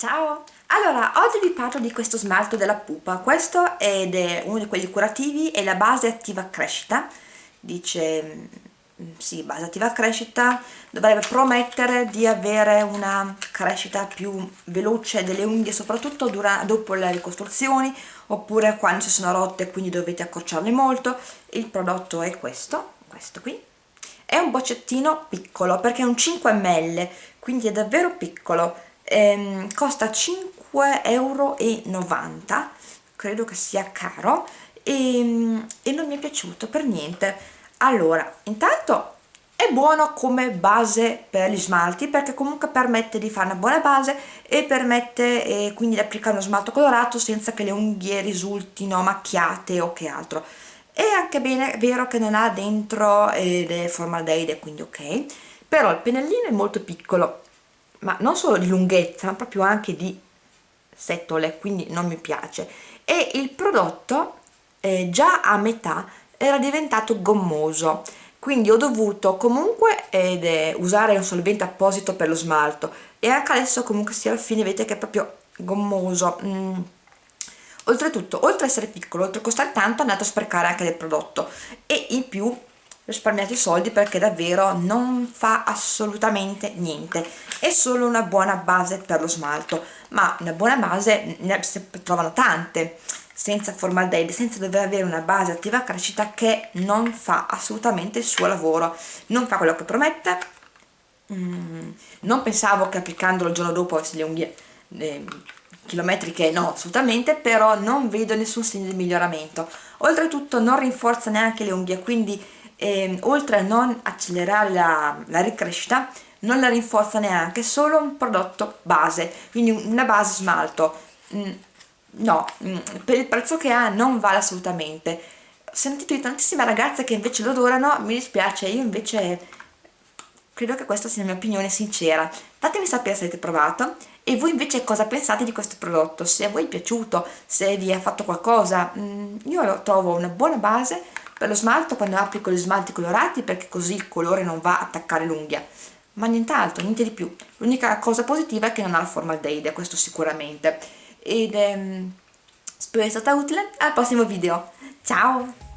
Ciao! Allora, oggi vi parlo di questo smalto della pupa. Questo è uno di quelli curativi, è la base attiva crescita. Dice, mm, sì, base attiva crescita, dovrebbe promettere di avere una crescita più veloce delle unghie, soprattutto dopo le ricostruzioni, oppure quando si sono rotte, quindi dovete accorciarle molto. Il prodotto è questo, questo qui. È un boccettino piccolo, perché è un 5 ml, quindi è davvero piccolo ehm, costa 5,90 euro credo che sia caro e, ehm, e non mi è piaciuto per niente. Allora intanto è buono come base per gli smalti perché comunque permette di fare una buona base e permette eh, quindi di applicare uno smalto colorato senza che le unghie risultino macchiate o che altro. È anche bene, è vero che non ha dentro eh, formaldeide quindi ok però il pennellino è molto piccolo ma non solo di lunghezza ma proprio anche di setole quindi non mi piace. E il prodotto eh, già a metà era diventato gommoso. Quindi ho dovuto comunque eh, usare un solvente apposito per lo smalto. E anche adesso comunque sia alla fine vedete che è proprio gommoso. Mm. oltretutto oltre ad essere piccolo oltre a costare tanto è andato a sprecare anche del prodotto. E in più risparmiate i soldi perché davvero non fa assolutamente niente. È solo una buona base per lo smalto ma una buona base ne trovano tante senza formaldeide, senza dover avere una base attiva crescita che non fa assolutamente il suo lavoro non fa quello che promette. Mm, non pensavo che applicandolo il giorno dopo avessi le unghie eh, chilometriche no assolutamente però non vedo nessun segno di miglioramento. Oltretutto non rinforza neanche le unghie quindi eh, oltre a non accelerare la, la ricrescita non la rinforza neanche, solo un prodotto base, quindi una base smalto. Mm, no, mm, per il prezzo che ha non vale assolutamente. Ho sentito di tantissime ragazze che invece lo adorano, mi dispiace, io invece credo che questa sia la mia opinione sincera. Fatemi sapere se avete provato e voi invece cosa pensate di questo prodotto, se a voi è piaciuto, se vi ha fatto qualcosa. Mm, io lo trovo una buona base, per lo smalto quando applico gli smalti colorati perché così il colore non va a attaccare l'unghia. Ma nient'altro, niente di più. L'unica cosa positiva è che non ha il formaldeide questo sicuramente. Ed ehm, spero sia stata utile. Al prossimo video. Ciao